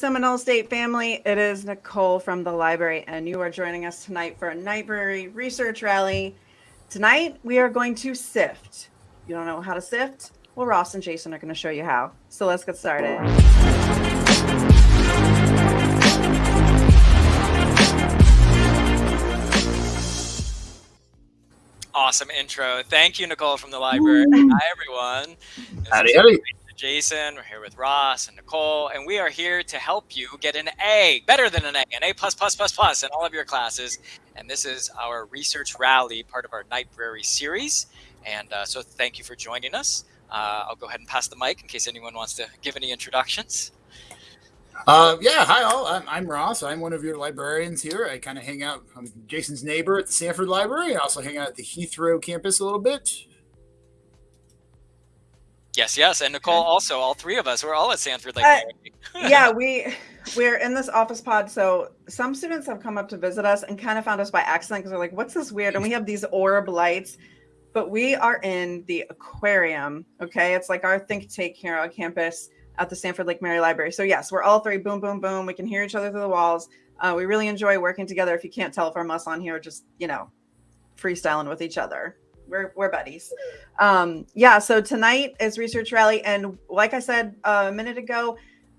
Seminole State family. It is Nicole from the library, and you are joining us tonight for a library research rally. Tonight, we are going to sift. You don't know how to sift? Well, Ross and Jason are going to show you how. So let's get started. Awesome intro. Thank you, Nicole from the library. Ooh. Hi, everyone. Howdy, howdy. Jason. We're here with Ross and Nicole, and we are here to help you get an A, better than an A, an A plus plus plus plus in all of your classes. And this is our research rally, part of our Nightbrary series. And uh, so, thank you for joining us. Uh, I'll go ahead and pass the mic in case anyone wants to give any introductions. Uh, yeah, hi all. I'm, I'm, Ross. I'm one of your librarians here. I kind of hang out. I'm Jason's neighbor at the Sanford Library. I also hang out at the Heathrow campus a little bit. Yes, yes, and Nicole also. All three of us. We're all at Sanford Lake. Uh, yeah, we we're in this office pod. So some students have come up to visit us and kind of found us by accident because they're like, "What's this weird?" And we have these orb lights, but we are in the aquarium. Okay, it's like our think tank here on campus at the Sanford Lake Mary Library. So yes, we're all three. Boom, boom, boom. We can hear each other through the walls. Uh, we really enjoy working together. If you can't tell from us on here, just you know, freestyling with each other we're we're buddies. Um, yeah. So tonight is research rally, and like I said a minute ago,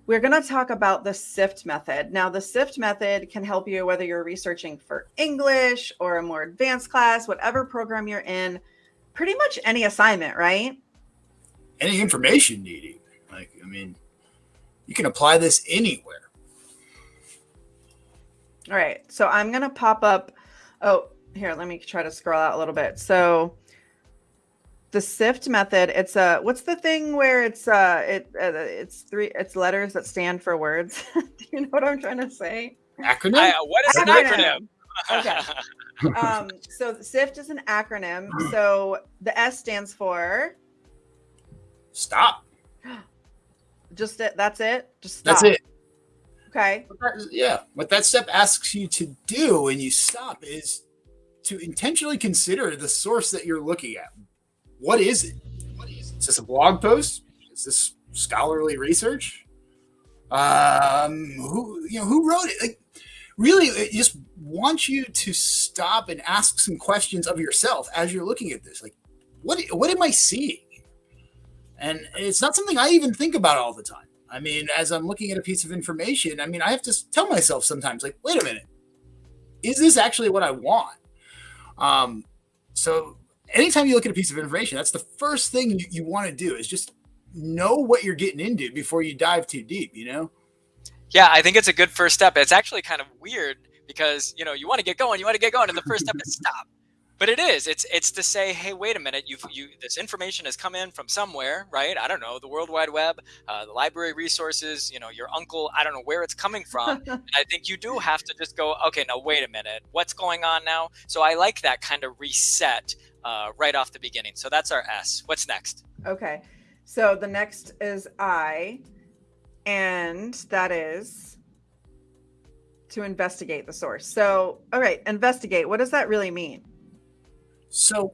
we're going to talk about the SIFT method. Now, the SIFT method can help you whether you're researching for English or a more advanced class, whatever program you're in, pretty much any assignment, right? Any information needed. Like, I mean, you can apply this anywhere. All right. So I'm going to pop up. Oh, here, let me try to scroll out a little bit. So the sift method it's a what's the thing where it's uh it uh, it's three it's letters that stand for words? Do you know what i'm trying to say? Acronym? I, uh, what is acronym. an acronym. okay. Um so sift is an acronym. So the s stands for? Stop. Just it that's it? Just stop. that's it. Okay. Yeah what that step asks you to do when you stop is to intentionally consider the source that you're looking at what is it? What is, it? is this a blog post? Is this scholarly research? Um, who you know who wrote it? Like, really, it just wants you to stop and ask some questions of yourself as you're looking at this. Like, what what am I seeing? And it's not something I even think about all the time. I mean, as I'm looking at a piece of information, I mean, I have to tell myself sometimes, like, wait a minute, is this actually what I want? Um, so anytime you look at a piece of information, that's the first thing you, you want to do is just know what you're getting into before you dive too deep, you know? Yeah, I think it's a good first step. It's actually kind of weird because, you know, you want to get going, you want to get going, and the first step is stop. But it is. It's it's to say, hey, wait a minute. You've you this information has come in from somewhere, right? I don't know, the World Wide Web, uh, the library resources. You know, your uncle. I don't know where it's coming from. and I think you do have to just go, okay, now wait a minute. What's going on now? So I like that kind of reset uh, right off the beginning. So that's our S. What's next? Okay. So the next is I, and that is to investigate the source. So, all right, investigate. What does that really mean? So,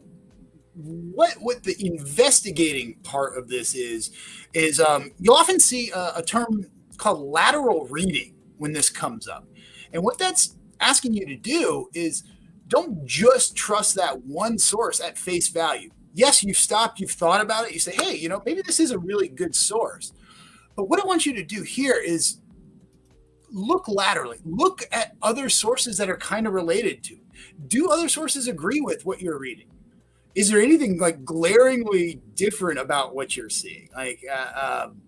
what what the investigating part of this is is um, you'll often see a, a term called lateral reading when this comes up, and what that's asking you to do is don't just trust that one source at face value. Yes, you've stopped, you've thought about it, you say, hey, you know, maybe this is a really good source. But what I want you to do here is look laterally, look at other sources that are kind of related to. Do other sources agree with what you're reading? Is there anything like glaringly different about what you're seeing? Like, uh, um,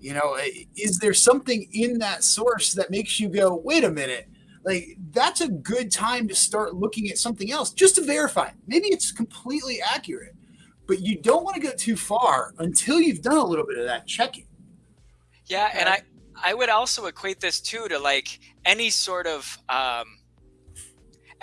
you know, is there something in that source that makes you go, wait a minute, like that's a good time to start looking at something else just to verify. Maybe it's completely accurate, but you don't want to go too far until you've done a little bit of that checking. Yeah, and I I would also equate this too to like any sort of um,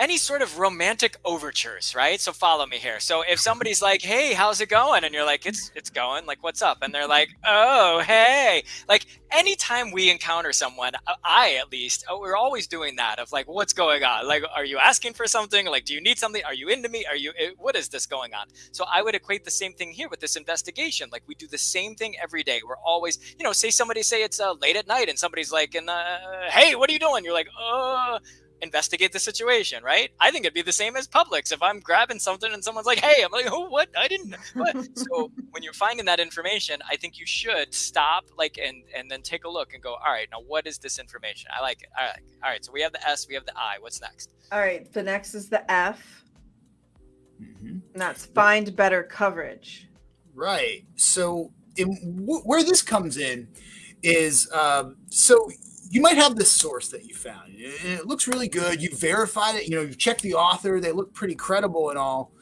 any sort of romantic overtures, right? So follow me here. So if somebody's like, "Hey, how's it going?" and you're like, "It's it's going." Like, "What's up?" and they're like, "Oh, hey." Like anytime we encounter someone, uh, I at least, uh, we're always doing that of like, "What's going on?" Like, "Are you asking for something?" Like, "Do you need something?" "Are you into me?" "Are you eh, what is this going on?" So I would equate the same thing here with this investigation. Like we do the same thing every day. We're always, you know, say somebody say it's uh, late at night and somebody's like, "And uh, hey, what are you doing?" You're like, "Uh, investigate the situation, right? I think it'd be the same as Publix. If I'm grabbing something and someone's like, "Hey," I'm like, "Oh, what? I didn't." What? so when you're finding that information, I think you should stop, like, and and then take a look and go, "All right, now what is this information?" I like it. All right, all right. So we have the S, we have the I. What's next? All right, the next is the F. Mm-hmm. And that's find better coverage. Right. So in, where this comes in is um, so you might have this source that you found. It looks really good. You verified it. You know, you checked the author. They look pretty credible and all.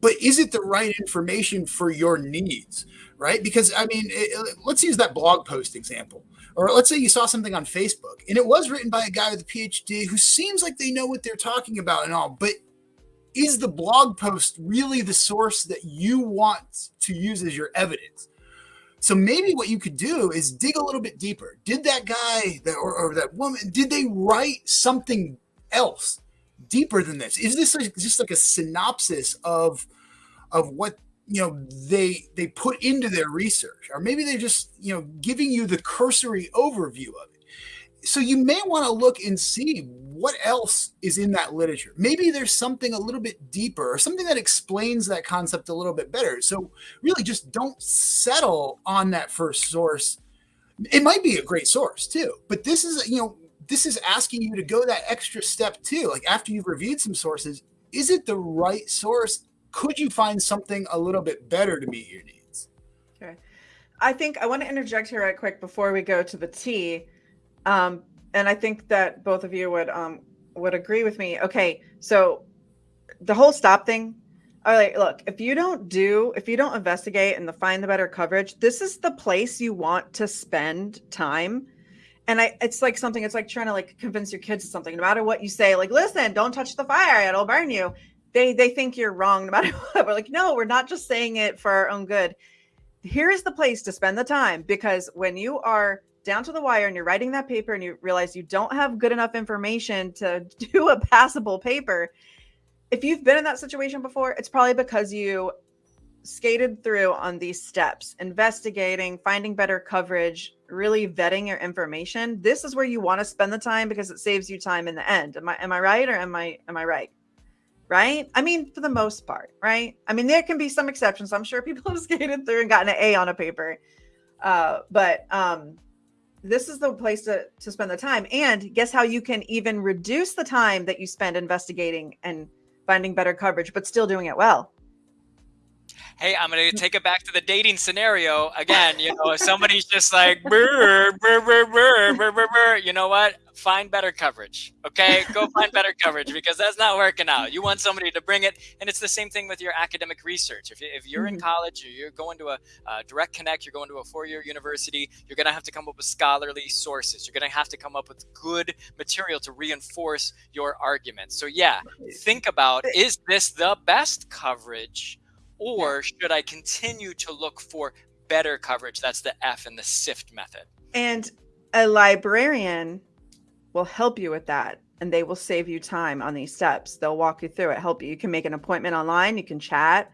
But is it the right information for your needs? Right? Because I mean, it, let's use that blog post example. Or let's say you saw something on Facebook and it was written by a guy with a PhD who seems like they know what they're talking about and all, but is the blog post really the source that you want to use as your evidence? So maybe what you could do is dig a little bit deeper. Did that guy that, or, or that woman, did they write something else deeper than this? Is this like, just like a synopsis of of what you know they they put into their research, or maybe they're just you know giving you the cursory overview of it? So you may want to look and see what else is in that literature. Maybe there's something a little bit deeper or something that explains that concept a little bit better. So really just don't settle on that first source. It might be a great source too, but this is, you know, this is asking you to go that extra step too. Like after you've reviewed some sources, is it the right source? Could you find something a little bit better to meet your needs? Okay. I think I want to interject here right quick before we go to the T. Um, and I think that both of you would um would agree with me. Okay, so the whole stop thing. All right, look, if you don't do, if you don't investigate and the find the better coverage, this is the place you want to spend time. And I, it's like something. It's like trying to like convince your kids of something. No matter what you say, like, listen, don't touch the fire; it'll burn you. They they think you're wrong no matter what. We're like, no, we're not just saying it for our own good. Here is the place to spend the time because when you are down to the wire and you're writing that paper and you realize you don't have good enough information to do a passable paper, if you've been in that situation before, it's probably because you skated through on these steps, investigating, finding better coverage, really vetting your information. This is where you want to spend the time because it saves you time in the end. Am I am I right or am I am I right? Right? I mean, for the most part, right? I mean, there can be some exceptions. I'm sure people have skated through and gotten an A on a paper. Uh, but um, this is the place to, to spend the time. And guess how you can even reduce the time that you spend investigating and finding better coverage, but still doing it well? Hey, I'm going to take it back to the dating scenario again. You know, if somebody's just like, burr, burr, burr, burr, burr, burr, burr, you know what? Find better coverage. Okay, go find better coverage because that's not working out. You want somebody to bring it, and it's the same thing with your academic research. If, if you're in mm-hmm. college or you're going to a, a direct connect, you're going to a four-year university, you're going to have to come up with scholarly sources. You're going to have to come up with good material to reinforce your argument. So yeah, think about is this the best coverage? Or should I continue to look for better coverage? That's the F in the SIFT method. And a librarian will help you with that and they will save you time on these steps. They'll walk you through it, help you. You can make an appointment online, you can chat.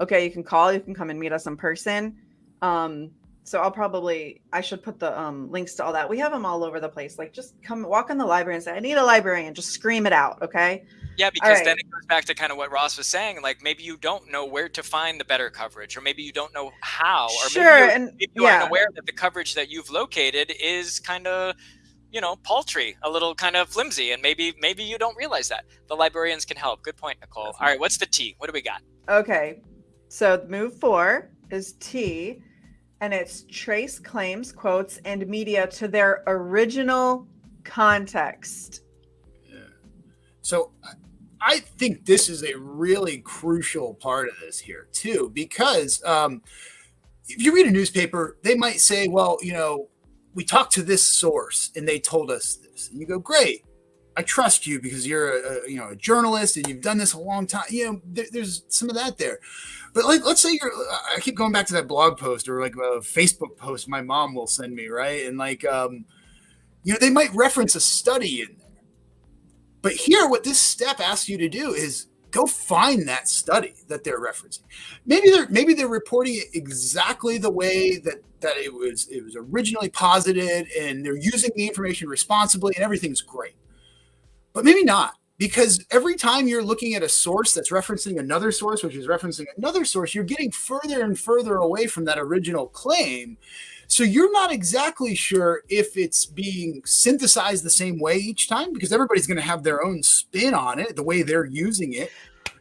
Okay, you can call, you can come and meet us in person. Um, so I'll probably I should put the um, links to all that. We have them all over the place. Like just come walk in the library and say, I need a librarian. Just scream it out. Okay. Yeah, because right. then it goes back to kind of what Ross was saying. Like maybe you don't know where to find the better coverage, or maybe you don't know how, or sure, maybe, and maybe you yeah. aren't aware that the coverage that you've located is kind of you know paltry a little kind of flimsy and maybe maybe you don't realize that the librarians can help good point nicole That's all right what's the t what do we got okay so move four is t and it's trace claims, quotes, and media to their original context. Yeah. So I think this is a really crucial part of this here, too, because um, if you read a newspaper, they might say, well, you know, we talked to this source and they told us this. And you go, great. I trust you because you're a, a, you know a journalist and you've done this a long time. You know, there, there's some of that there. But like, let's say you're. I keep going back to that blog post or like a Facebook post my mom will send me, right? And like, um, you know, they might reference a study in there. But here, what this step asks you to do is go find that study that they're referencing. Maybe they're maybe they're reporting it exactly the way that that it was it was originally posited, and they're using the information responsibly, and everything's great but maybe not because every time you're looking at a source that's referencing another source, which is referencing another source, you're getting further and further away from that original claim. So you're not exactly sure if it's being synthesized the same way each time because everybody's going to have their own spin on it, the way they're using it.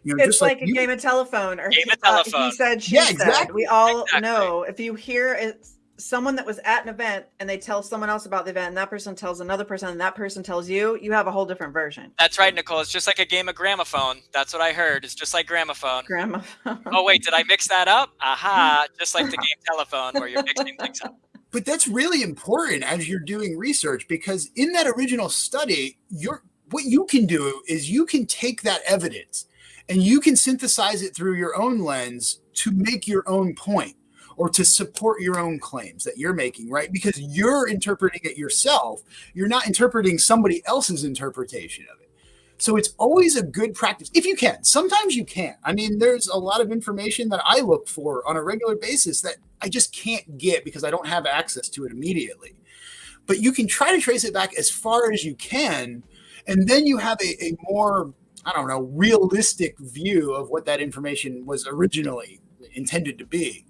You know, it's like, like, a you, game of telephone or game of telephone. Uh, he said, she yeah, exactly. said. We all exactly. know if you hear it someone that was at an event and they tell someone else about the event and that person tells another person and that person tells you you have a whole different version. That's right nicole. It's just like a game of gramophone. That's what i heard. It's just like gramophone. Gramophone. Oh wait did i mix that up? Aha just like the game telephone where you're mixing things up. But that's really important as you're doing research because in that original study you're what you can do is you can take that evidence and you can synthesize it through your own lens to make your own point or to support your own claims that you're making, right? Because you're interpreting it yourself. You're not interpreting somebody else's interpretation of it. So it's always a good practice if you can. Sometimes you can't. I mean, there's a lot of information that I look for on a regular basis that I just can't get because I don't have access to it immediately. But you can try to trace it back as far as you can. And then you have a, a more, I don't know, realistic view of what that information was originally intended to be.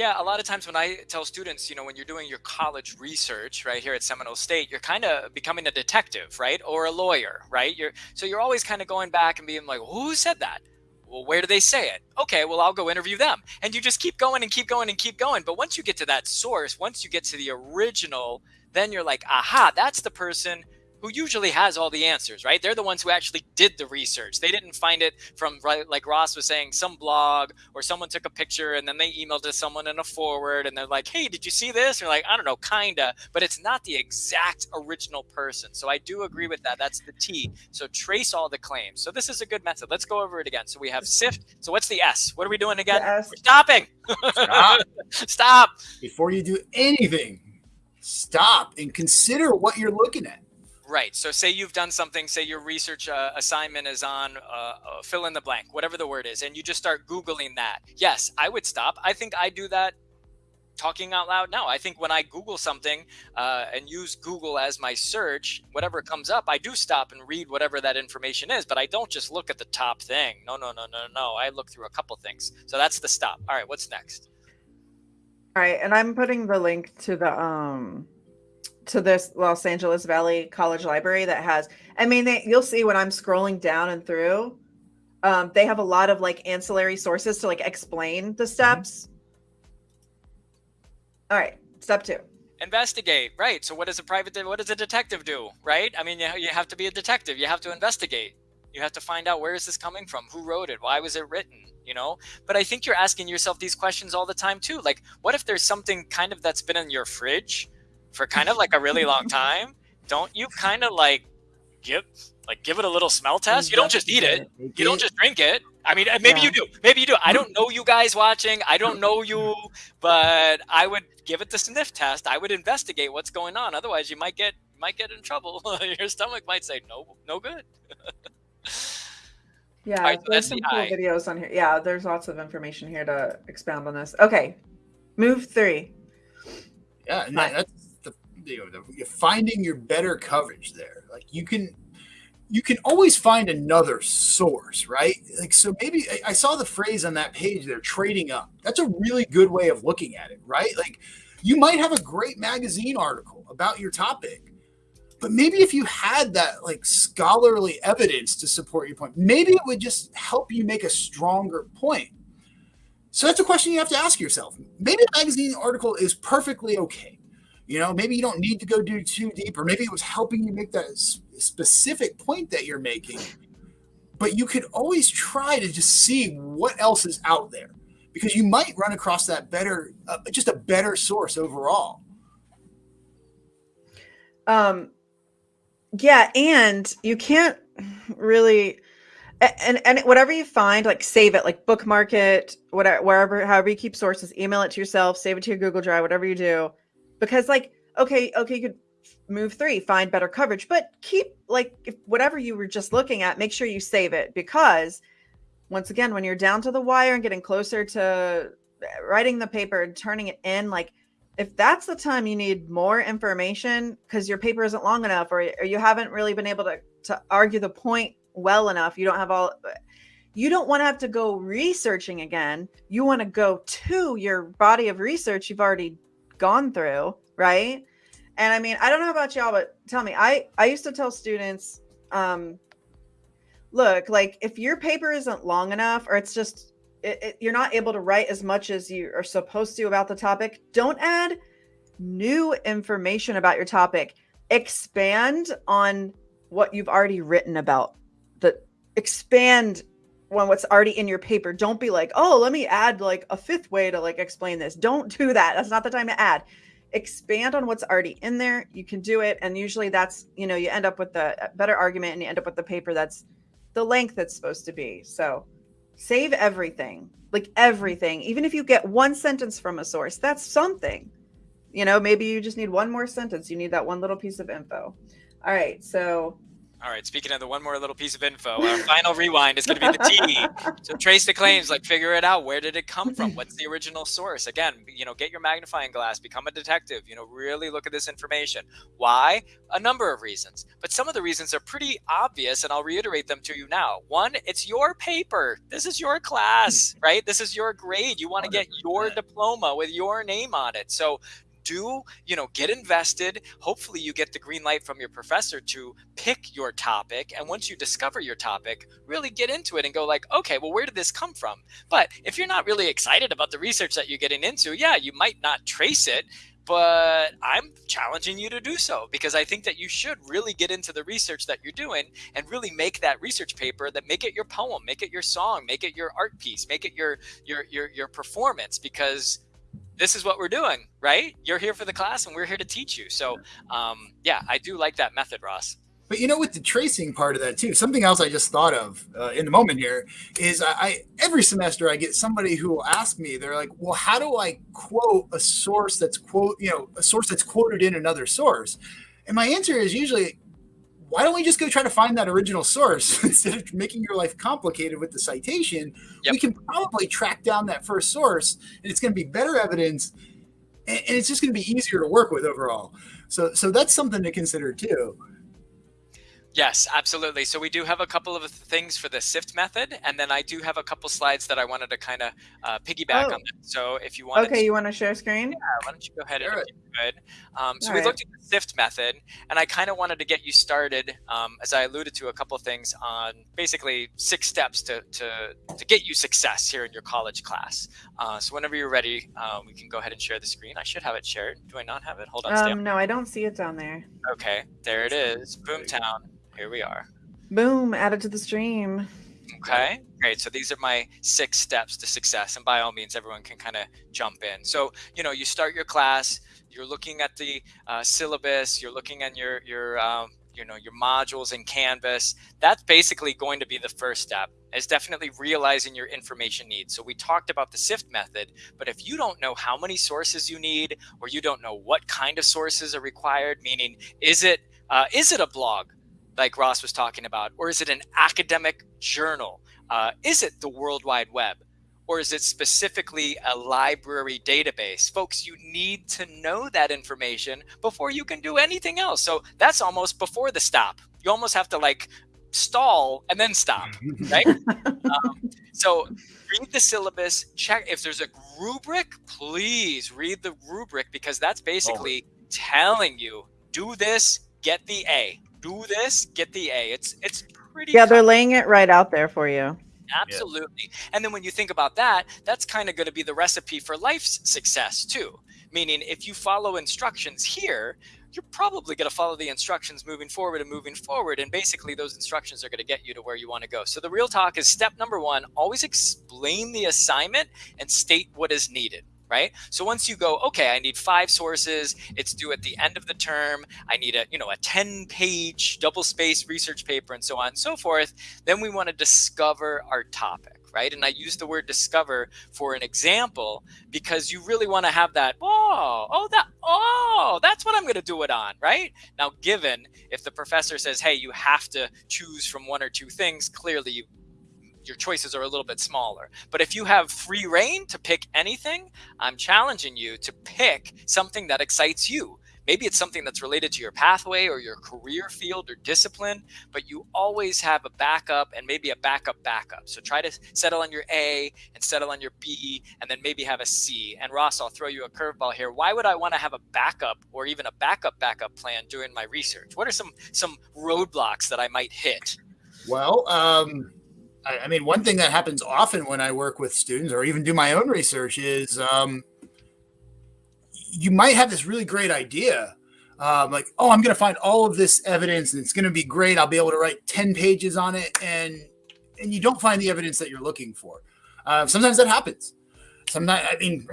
Yeah, a lot of times when I tell students, you know, when you're doing your college research right here at Seminole State, you're kind of becoming a detective, right? Or a lawyer, right? You're so you're always kind of going back and being like, who said that? Well, where do they say it? Okay, well, I'll go interview them. And you just keep going and keep going and keep going. But once you get to that source, once you get to the original, then you're like, aha, that's the person who usually has all the answers, right? They're the ones who actually did the research. They didn't find it from, right, like Ross was saying, some blog or someone took a picture and then they emailed to someone in a forward and they're like, hey, did you see this? And you're like, I don't know, kinda, but it's not the exact original person. So I do agree with that. That's the T. So trace all the claims. So this is a good method. Let's go over it again. So we have SIFT. So what's the S? What are we doing again? We're stopping. Stop. Stop. Before you do anything, stop and consider what you're looking at. Right. So say you've done something, say your research uh, assignment is on uh, uh, fill in the blank, whatever the word is, and you just start Googling that. Yes, I would stop. I think I do that talking out loud now. I think when I Google something uh, and use Google as my search, whatever comes up, I do stop and read whatever that information is, but I don't just look at the top thing. No, no, no, no, no. I look through a couple things. So that's the stop. All right, what's next? All right, and I'm putting the link to the um to this Los Angeles Valley College Library that has, I mean, they, you'll see when I'm scrolling down and through, um, they have a lot of like ancillary sources to like explain the mm-hmm. steps. All right, step two. Investigate, right? So what does a private, what does a detective do, right? I mean, you, you have to be a detective. You have to investigate. You have to find out where is this coming from? Who wrote it? Why was it written? You know? But I think you're asking yourself these questions all the time too. Like, what if there's something kind of that's been in your fridge for kind of like a really long time, don't you kind of like give like give it a little smell test? You don't just eat it. You don't just drink it. I mean, maybe yeah. you do. Maybe you do. I mm. don't know you guys watching. I don't know you, but I would give it the sniff test. I would investigate what's going on. Otherwise, you might get might get in trouble. Your stomach might say no, no good. yeah, right, so there's some the cool eye. videos on here. Yeah, there's lots of information here to expound on this. Okay, move three. Yeah, that's you know, the, finding your better coverage there. Like you can, you can always find another source, right? Like so, maybe I, I saw the phrase on that page. They're trading up. That's a really good way of looking at it, right? Like you might have a great magazine article about your topic, but maybe if you had that like scholarly evidence to support your point, maybe it would just help you make a stronger point. So that's a question you have to ask yourself. Maybe a magazine article is perfectly okay. You know, maybe you don't need to go do too deep, or maybe it was helping you make that specific point that you're making. But you could always try to just see what else is out there because you might run across that better, uh, just a better source overall. Um, Yeah, and you can't really and and whatever you find, like save it, like bookmark it, whatever, wherever, however you keep sources, email it to yourself, save it to your Google Drive, whatever you do, because like, okay, okay, you could move three, find better coverage, but keep like if whatever you were just looking at, make sure you save it because once again, when you're down to the wire and getting closer to eh, writing the paper and turning it in, like if that's the time you need more information because your paper isn't long enough or, or you haven't really been able to to argue the point well enough you don't have all eh, you don't want to have to go researching again. You want to go to your body of research you've already gone through right? And i mean i don't know about y'all but tell me i i used to tell students um look like if your paper isn't long enough or it's just it, it, you're not able to write as much as you are supposed to about the topic don't add new information about your topic. Expand on what you've already written about. The expand on what's already in your paper. Don't be like oh let me add like a fifth way to like explain this. Don't do that. That's not the time to add. Expand on what's already in there. You can do it and usually that's you know you end up with the better argument and you end up with the paper that's the length that's supposed to be. So save everything like everything. Even if you get one sentence from a source that's something. You know maybe you just need one more sentence. You need that one little piece of info. All right so all right, speaking of the one more little piece of info, our final rewind is going to be the T. So trace the claims, like figure it out. Where did it come from? What's the original source? Again, you know, get your magnifying glass, become a detective, you know, really look at this information. Why? A number of reasons. But some of the reasons are pretty obvious, and I'll reiterate them to you now. One, it's your paper. This is your class, right? This is your grade. You want to get your diploma with your name on it. So do you know get invested. Hopefully you get the green light from your professor to pick your topic. And once you discover your topic really get into it and go like okay well where did this come from? But if you're not really excited about the research that you're getting into yeah you might not trace it but I'm challenging you to do so because I think that you should really get into the research that you're doing and really make that research paper that make it your poem, make it your song, make it your art piece, make it your your your your performance because this is what we're doing, right? You're here for the class and we're here to teach you. So, um, yeah, I do like that method, Ross. But you know, with the tracing part of that too, something else I just thought of uh, in the moment here is I, I every semester I get somebody who will ask me, they're like, "Well, how do I quote a source that's quote, you know, a source that's quoted in another source?" And my answer is usually, why don't we just go try to find that original source instead of making your life complicated with the citation? Yep. We can probably track down that first source, and it's going to be better evidence, and, and it's just going to be easier to work with overall. So, so that's something to consider too. Yes, absolutely. So we do have a couple of things for the SIFT method, and then I do have a couple slides that I wanted to kind of uh, piggyback oh. on. That. So if you want, okay, to, you want to share screen? Yeah, why don't you go ahead sure. and if you could. Um, so All we right. looked at the SIFT method, and I kind of wanted to get you started, um, as I alluded to a couple of things on basically six steps to to to get you success here in your college class. Uh, so whenever you're ready, uh, we can go ahead and share the screen. I should have it shared. Do I not have it? Hold on. Um, no, I don't see it down there. Okay, there it is. Boomtown here we are. Boom, added to the stream. Okay, great. So these are my six steps to success. And by all means, everyone can kind of jump in. So, you know, you start your class, you're looking at the uh, syllabus, you're looking at your, your, um, you know, your modules in Canvas. That's basically going to be the first step is definitely realizing your information needs. So we talked about the SIFT method, but if you don't know how many sources you need, or you don't know what kind of sources are required, meaning is it, uh, is it a blog? Like Ross was talking about? Or is it an academic journal? Uh, is it the World Wide Web? Or is it specifically a library database? Folks, you need to know that information before you can do anything else. So that's almost before the stop. You almost have to like stall and then stop, right? um, so read the syllabus, check if there's a rubric, please read the rubric because that's basically oh. telling you do this, get the A do this, get the A. It's it's pretty. Yeah, they're laying it right out there for you. Absolutely. And then when you think about that, that's kind of going to be the recipe for life's success too. Meaning, if you follow instructions here, you're probably going to follow the instructions moving forward and moving forward. And basically, those instructions are going to get you to where you want to go. So, the real talk is step number one always explain the assignment and state what is needed right? So once you go, okay, I need five sources, it's due at the end of the term, I need a, you know, a 10 page double space research paper and so on and so forth, then we want to discover our topic right? And I use the word discover for an example because you really want to have that, oh, oh, that, oh, that's what I'm going to do it on, right? Now, given if the professor says, hey, you have to choose from one or two things, clearly you, your choices are a little bit smaller. But if you have free reign to pick anything, I'm challenging you to pick something that excites you. Maybe it's something that's related to your pathway or your career field or discipline, but you always have a backup and maybe a backup backup. So try to settle on your A and settle on your B and then maybe have a C. And Ross, I'll throw you a curveball here. Why would I want to have a backup or even a backup backup plan during my research? What are some some roadblocks that I might hit? Well, um, I, I, mean, one thing that happens often when I work with students or even do my own research is um, you might have this really great idea. Um, like, oh, I'm going to find all of this evidence and it's going to be great. I'll be able to write 10 pages on it. And, and you don't find the evidence that you're looking for. Uh, sometimes that happens. Sometimes, I mean,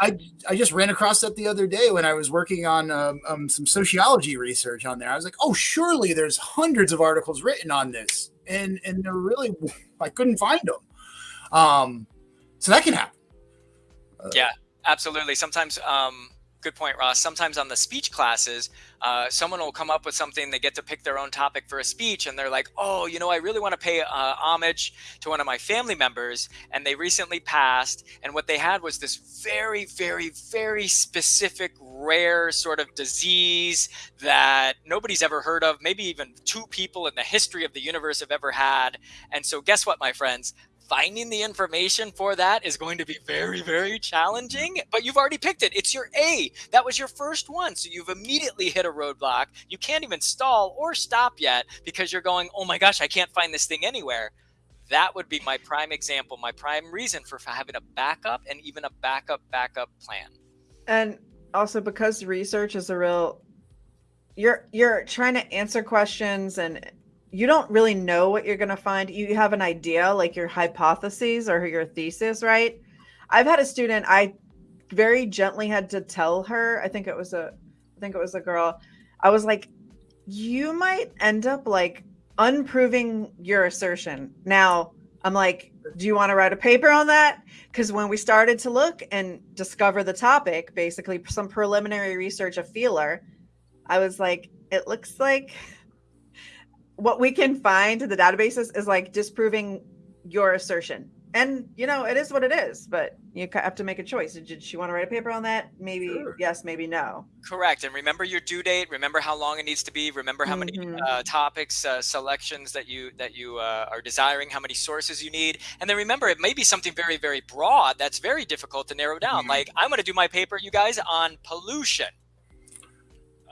I, I just ran across that the other day when I was working on um, um, some sociology research on there. I was like, oh, surely there's hundreds of articles written on this. And, and they're really, I couldn't find them. Um, so that can happen. Uh, yeah, absolutely. Sometimes, um, good point, Ross. Sometimes on the speech classes, uh, someone will come up with something, they get to pick their own topic for a speech, and they're like, oh, you know, I really want to pay uh, homage to one of my family members, and they recently passed. And what they had was this very, very, very specific, rare sort of disease that nobody's ever heard of, maybe even two people in the history of the universe have ever had. And so, guess what, my friends? Finding the information for that is going to be very, very challenging, but you've already picked it. It's your A. That was your first one. So you've immediately hit a roadblock. You can't even stall or stop yet because you're going, oh my gosh, I can't find this thing anywhere. That would be my prime example, my prime reason for having a backup and even a backup, backup plan. And also because research is a real you're you're trying to answer questions and you don't really know what you're going to find. You have an idea, like your hypotheses or your thesis, right? I've had a student, I very gently had to tell her, I think it was a, I think it was a girl. I was like, you might end up like unproving your assertion. Now, I'm like, do you want to write a paper on that? Because when we started to look and discover the topic, basically some preliminary research, a feeler, I was like, it looks like what we can find in the databases is like disproving your assertion. And you know, it is what it is, but you have to make a choice. Did she want to write a paper on that? Maybe sure. yes, maybe no. Correct. And remember your due date. Remember how long it needs to be. Remember how mm-hmm. many uh, topics, uh, selections that you that you uh, are desiring. How many sources you need. And then remember, it may be something very very broad that's very difficult to narrow down. Mm-hmm. Like I'm going to do my paper, you guys, on pollution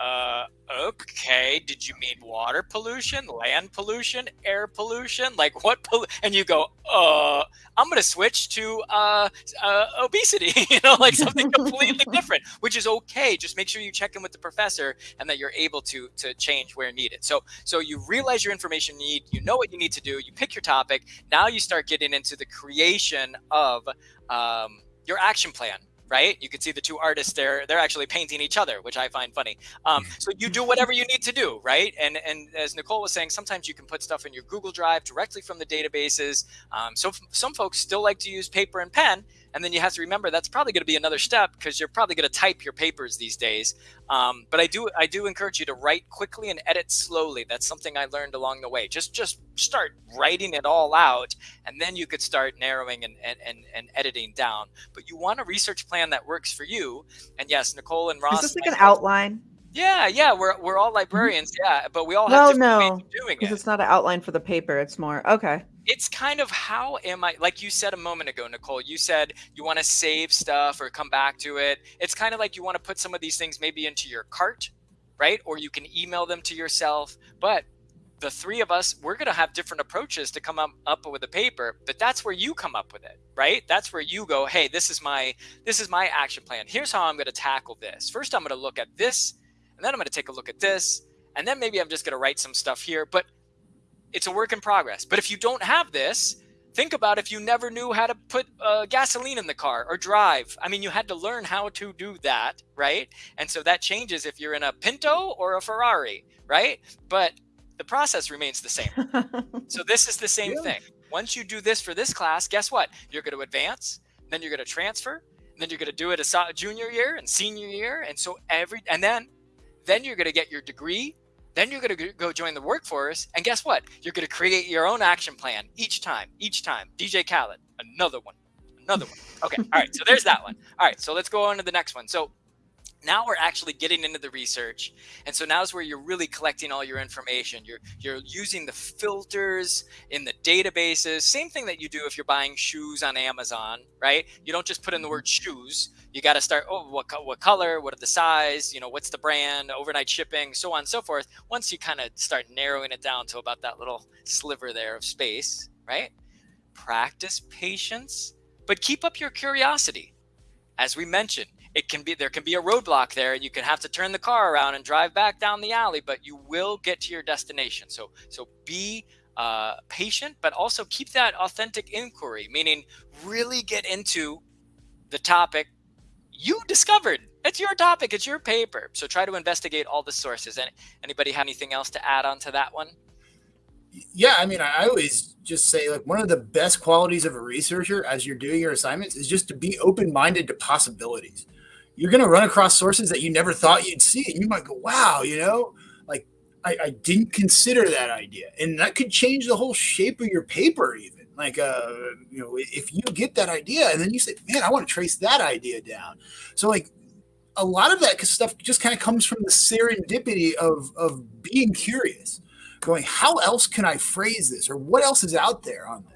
uh, okay, did you mean water pollution, land pollution, air pollution? Like what? Pol-? And you go, uh, I'm going to switch to uh, uh, obesity, you know, like something completely different, which is okay. Just make sure you check in with the professor and that you're able to to change where needed. So, so you realize your information need, you know what you need to do, you pick your topic. Now you start getting into the creation of um, your action plan right? You can see the two artists there; they're actually painting each other, which I find funny. Um, so you do whatever you need to do, right? And and as Nicole was saying, sometimes you can put stuff in your Google Drive directly from the databases. Um, so some folks still like to use paper and pen, and then you have to remember that's probably going to be another step because you're probably going to type your papers these days. Um, but I do I do encourage you to write quickly and edit slowly. That's something I learned along the way. Just just start writing it all out, and then you could start narrowing and and, and, and editing down. But you want a research plan that works for you. And yes, Nicole and Ross. Is this like an outline? Yeah, yeah, we're we're all mm-hmm. librarians, yeah, but we all have well, different no, ways of doing it. It's not an outline for the paper; it's more okay it's kind of how am I, like you said a moment ago, Nicole, you said you want to save stuff or come back to it. It's kind of like you want to put some of these things maybe into your cart, right? Or you can email them to yourself. But the three of us, we're going to have different approaches to come up, up with a paper, but that's where you come up with it, right? That's where you go, hey, this is my, this is my action plan. Here's how I'm going to tackle this. First, I'm going to look at this, and then I'm going to take a look at this, and then maybe I'm just going to write some stuff here. But it's a work in progress. But if you don't have this, think about if you never knew how to put uh, gasoline in the car or drive. I mean, you had to learn how to do that, right? And so that changes if you're in a Pinto or a Ferrari, right? But the process remains the same. so this is the same yeah. thing. Once you do this for this class, guess what? You're going to advance, then you're going to transfer, then you're going to do it a junior year and senior year, and so every and then then you're going to get your degree then you're going to go join the workforce. And guess what? You're going to create your own action plan each time, each time. DJ Khaled, another one, another one. Okay. All right. So there's that one. All right. So let's go on to the next one. So now we're actually getting into the research and so now is where you're really collecting all your information. You're you're using the filters in the databases. Same thing that you do if you're buying shoes on amazon right? You don't just put in the word mm-hmm. shoes. You got to start oh what, what color? What are the size? You know what's the brand? Overnight shipping so on and so forth. Once you kind of start narrowing it down to about that little sliver there of space right? Practice patience but keep up your curiosity. As we mentioned it can be there can be a roadblock there and you can have to turn the car around and drive back down the alley but you will get to your destination. So so be uh, patient but also keep that authentic inquiry meaning really get into the topic you discovered. It's your topic. It's your paper. So try to investigate all the sources. And anybody have anything else to add on to that one? Yeah i mean i always just say like one of the best qualities of a researcher as you're doing your assignments is just to be open-minded to possibilities you're going to run across sources that you never thought you'd see. And you might go, wow, you know, like I, I, didn't consider that idea. And that could change the whole shape of your paper, even. Like, uh, you know, if you get that idea and then you say, man, I want to trace that idea down. So, like, a lot of that stuff just kind of comes from the serendipity of, of being curious, going, how else can I phrase this? Or what else is out there on this?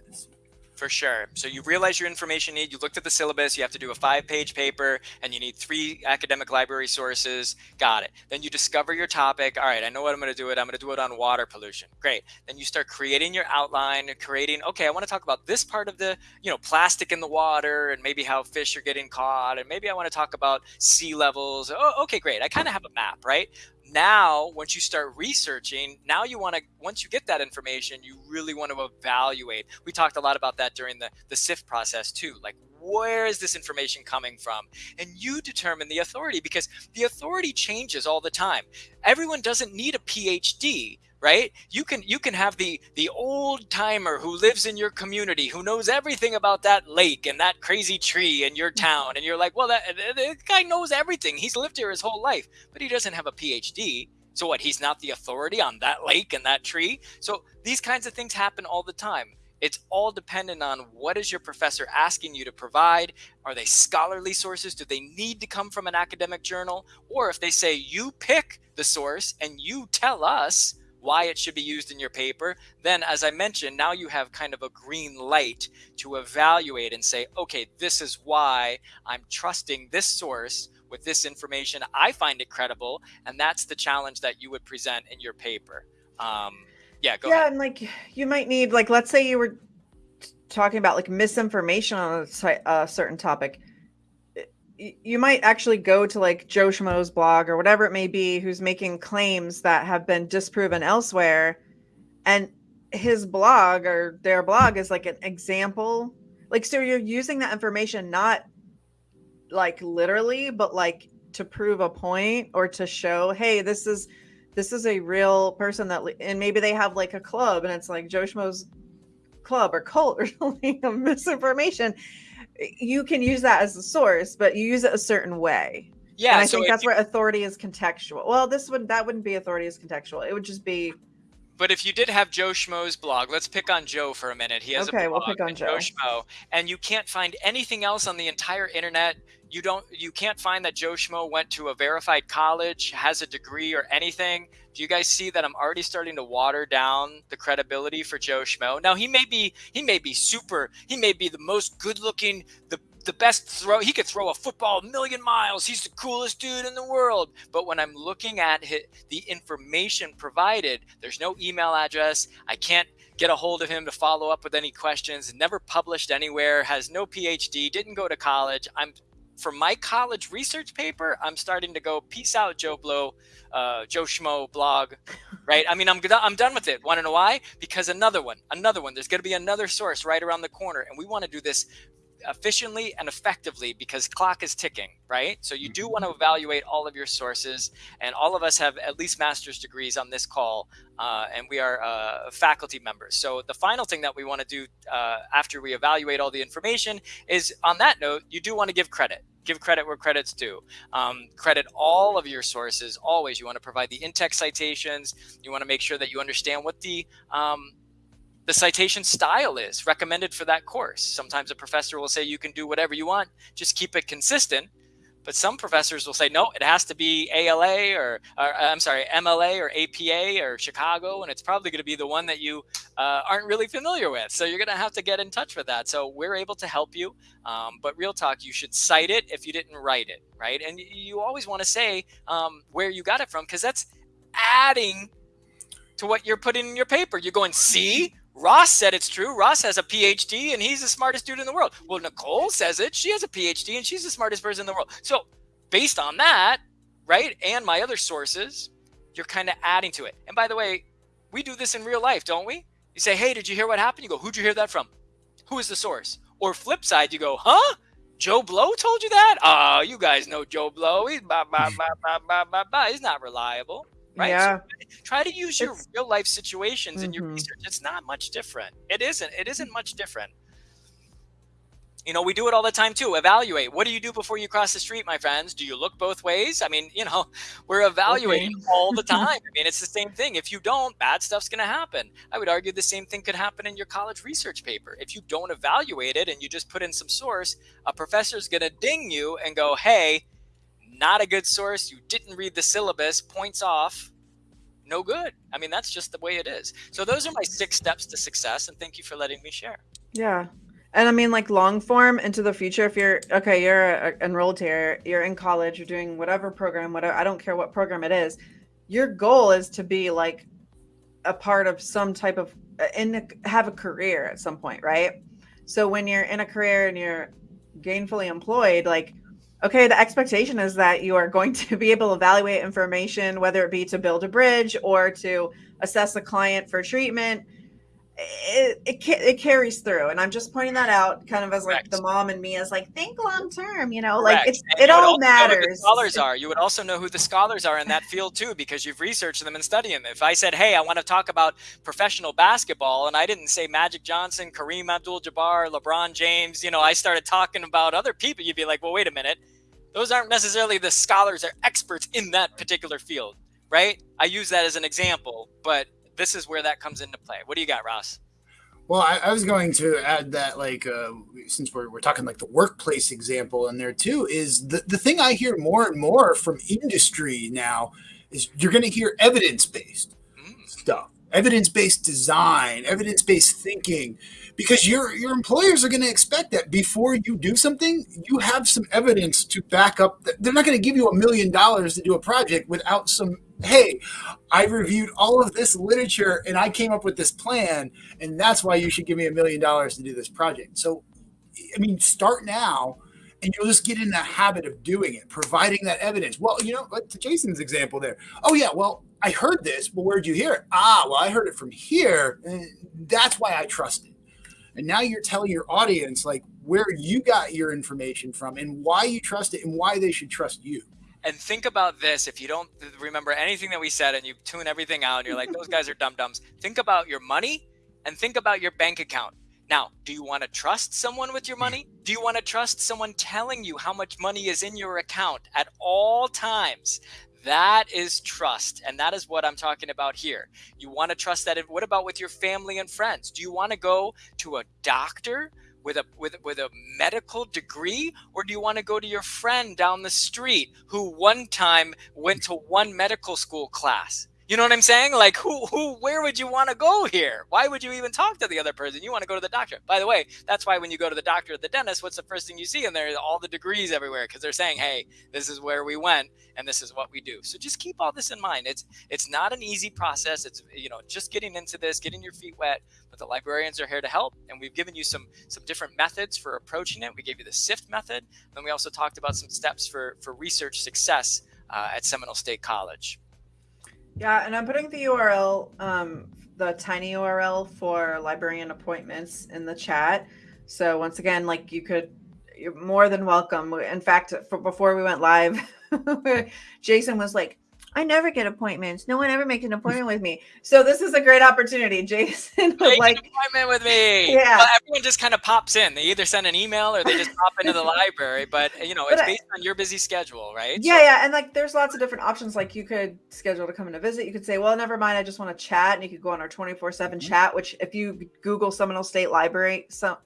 For sure. So you realize your information need, you looked at the syllabus, you have to do a five page paper and you need three academic library sources. Got it. Then you discover your topic. All right, I know what I'm going to do it. I'm going to do it on water pollution. Great. Then you start creating your outline, creating, okay, I want to talk about this part of the, you know, plastic in the water and maybe how fish are getting caught. And maybe I want to talk about sea levels. Oh, okay, great. I kind of have a map, right? Now once you start researching now you want to once you get that information you really want to evaluate. We talked a lot about that during the the sift process too like where is this information coming from? And you determine the authority because the authority changes all the time. Everyone doesn't need a phd right? You can you can have the the old timer who lives in your community who knows everything about that lake and that crazy tree in your mm-hmm. town and you're like well that, that guy knows everything. He's lived here his whole life. But he doesn't have a phd so what? He's not the authority on that lake and that tree? So these kinds of things happen all the time it's all dependent on what is your professor asking you to provide are they scholarly sources do they need to come from an academic journal or if they say you pick the source and you tell us why it should be used in your paper, then as I mentioned, now you have kind of a green light to evaluate and say, okay, this is why I'm trusting this source with this information. I find it credible. And that's the challenge that you would present in your paper. Um, yeah, go yeah, ahead. and like you might need, like, let's say you were talking about like misinformation on a, a certain topic you might actually go to like Joe Schmo's blog or whatever it may be, who's making claims that have been disproven elsewhere. And his blog or their blog is like an example. Like, so you're using that information not like literally, but like to prove a point or to show, hey, this is this is a real person that and maybe they have like a club and it's like Joe Schmo's club or cult or something of misinformation you can use that as a source, but you use it a certain way. Yeah, and I so think that's you, where authority is contextual. Well, this would that wouldn't be authority is contextual. It would just be. But if you did have Joe Schmo's blog, let's pick on Joe for a minute. He has okay, a blog, we'll pick on Joe. Joe Schmo, and you can't find anything else on the entire internet. You don't, you can't find that Joe Schmo went to a verified college, has a degree, or anything. Do you guys see that I'm already starting to water down the credibility for Joe Schmo? Now he may be, he may be super, he may be the most good-looking, the the best throw. He could throw a football a million miles. He's the coolest dude in the world. But when I'm looking at the information provided, there's no email address. I can't get a hold of him to follow up with any questions. Never published anywhere. Has no PhD. Didn't go to college. I'm for my college research paper, I'm starting to go, peace out, Joe Blow, uh, Joe Schmo blog, right? I mean, I'm, I'm done with it. Want to know why? Because another one, another one, there's going to be another source right around the corner. And we want to do this efficiently and effectively because clock is ticking, right? So you do want to mm-hmm. evaluate all of your sources, and all of us have at least master's degrees on this call, uh, and we are uh, faculty members. So the final thing that we want to do uh, after we evaluate all the information is, on that note, you do want to give credit. Give credit where credit's due. Um, credit all of your sources always. You want to provide the in-text citations. You want to make sure that you understand what the um, the citation style is recommended for that course. Sometimes a professor will say you can do whatever you want, just keep it consistent. But some professors will say, no, it has to be ALA or, or I'm sorry, MLA or APA or Chicago. And it's probably going to be the one that you uh, aren't really familiar with. So you're going to have to get in touch with that. So we're able to help you. Um, but real talk, you should cite it if you didn't write it, right? And you always want to say um, where you got it from because that's adding to what you're putting in your paper. You're going, see, Ross said it's true. Ross has a PhD and he's the smartest dude in the world. Well, Nicole says it. She has a PhD and she's the smartest person in the world. So, based on that, right, and my other sources, you're kind of adding to it. And by the way, we do this in real life, don't we? You say, "Hey, did you hear what happened?" You go, "Who'd you hear that from? Who is the source?" Or flip side, you go, "Huh? Joe Blow told you that? Oh, you guys know Joe Blow. He's. He's not reliable." Right? Yeah. So try to use your it's, real life situations mm-hmm. in your mm-hmm. research. It's not much different. It isn't. It isn't much different. You know, we do it all the time too. Evaluate. What do you do before you cross the street, my friends? Do you look both ways? I mean, you know, we're evaluating okay. all the time. I mean, it's the same thing. If you don't, bad stuff's going to happen. I would argue the same thing could happen in your college research paper. If you don't evaluate it and you just put in some source, a professor's going to ding you and go, hey, not a good source. You didn't read the syllabus, points off, no good. I mean, that's just the way it is. So those are my six steps to success. And thank you for letting me share. Yeah. And I mean, like long form into the future, if you're okay, you're enrolled here, you're in college, you're doing whatever program, whatever, I don't care what program it is. Your goal is to be like a part of some type of, uh, in have a career at some point, right? So when you're in a career and you're gainfully employed, like okay, the expectation is that you are going to be able to evaluate information, whether it be to build a bridge or to assess a client for treatment. It, it, it carries through, and I'm just pointing that out, kind of as like the mom and me as like think long term, you know, Correct. like it's, it all matters. scholars are. You would also know who the scholars are in that field too, because you've researched them and studied them. If I said, "Hey, I want to talk about professional basketball," and I didn't say Magic Johnson, Kareem Abdul-Jabbar, LeBron James, you know, I started talking about other people, you'd be like, "Well, wait a minute." those aren't necessarily the scholars or experts in that particular field, right? I use that as an example, but this is where that comes into play. What do you got, Ross? Well, I, I was going to add that, like, uh, since we're, we're talking like the workplace example in there too, is the, the thing I hear more and more from industry now is you're going to hear evidence based mm. stuff, evidence based design, evidence based thinking because your your employers are going to expect that before you do something you have some evidence to back up they're not going to give you a million dollars to do a project without some hey i reviewed all of this literature and i came up with this plan and that's why you should give me a million dollars to do this project. So i mean start now and you'll just get in the habit of doing it providing that evidence. Well you know to jason's example there oh yeah well i heard this well where'd you hear it? Ah well i heard it from here. And that's why i trust it. And now you're telling your audience like where you got your information from and why you trust it and why they should trust you. And think about this if you don't remember anything that we said and you tune everything out and you're like, those guys are dum dums. Think about your money and think about your bank account. Now, do you want to trust someone with your money? Do you want to trust someone telling you how much money is in your account at all times? That is trust. And that is what I'm talking about here. You want to trust that. What about with your family and friends? Do you want to go to a doctor with a with, with a medical degree? Or do you want to go to your friend down the street who one time went to one medical school class You know what I'm saying? Like, who, who, where would you want to go here? Why would you even talk to the other person? You want to go to the doctor. By the way, that's why when you go to the doctor or the dentist, what's the first thing you see in there? All the degrees everywhere because they're saying, "Hey, this is where we went and this is what we do." So just keep all this in mind. It's it's not an easy process. It's you know just getting into this, getting your feet wet. But the librarians are here to help, and we've given you some some different methods for approaching it. We gave you the SIFT method, then we also talked about some steps for for research success uh, at Seminole State College. Yeah, and I'm putting the URL, um, the tiny URL for librarian appointments in the chat. So once again, like you could, you're more than welcome. In fact, for, before we went live, Jason was like, I never get appointments. No one ever makes an appointment with me. So this is a great opportunity. Jason Make like an appointment with me. Yeah. Well, everyone just kind of pops in. They either send an email or they just pop into the library. But you know, But it's I- based on your busy schedule, right? Yeah, yeah, and like there's lots of different options. Like you could schedule to come in a visit. You could say, "Well, never mind. I just want to chat," and you could go on our 24 seven Mhm. chat. Which, if you Google Seminole State Library, so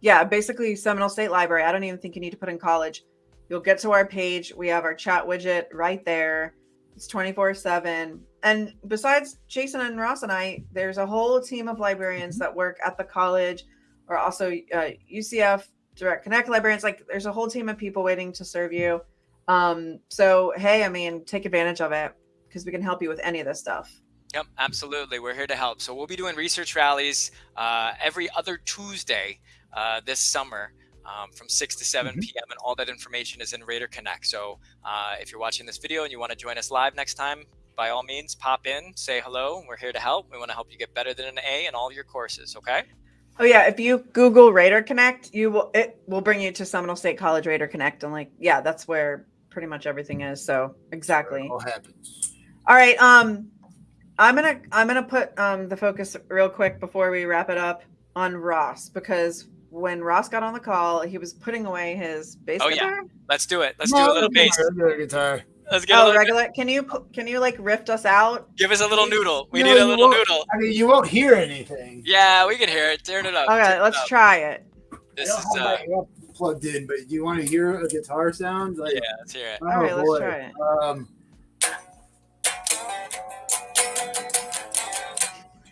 yeah, basically Seminole State Library. I don't even think you need to put in college. You'll get to our page. We have our chat widget right there. It's 24 seven. And besides Jason and Ross and I, there's a whole team of librarians that work at the college, or also uh, UCF Direct Connect librarians. Like, there's a whole team of people waiting to serve you. Um, so hey, I mean, take advantage of it because we can help you with any of this stuff. Yep, absolutely. We're here to help. So we'll be doing research rallies uh, every other Tuesday uh, this summer. Um, from 6 to 7 Mhm. p.m. and all that information is in Raider Connect. So uh, if you're watching this video and you want to join us live next time, by all means, pop in, say hello. We're here to help. We want to help you get better than an A in all your courses. Okay. Oh yeah, if you Google Raider Connect, you will it will bring you to Seminole State College Raider Connect, and like yeah, that's where pretty much everything is. So exactly. It all happens. All right. Um, I'm gonna I'm gonna put um the focus real quick before we wrap it up on Ross because when Ross got on the call, he was putting away his bass Oh, yeah. guitar. Let's do it. Let's No, do a little bass. regular guitar. Let's get a Oh, little, regular. Can you can you like rift us out? give us a little noodle. We No, need a little noodle. I mean, you won't hear anything. Yeah, we can hear it. Turn it up. Okay, it let's up. try it. This is uh, plugged in, but do you want to hear a guitar sound? Like, yeah. Let's hear it. oh, All right, let's try it. Um,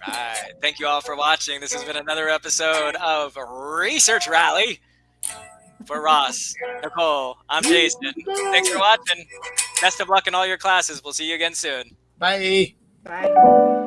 Right. Thank you all for watching. This has been another episode of Research Rally for Ross, Nicole. I'm Jason. Thanks for watching. Best of luck in all your classes. We'll see you again soon. bye. Bye.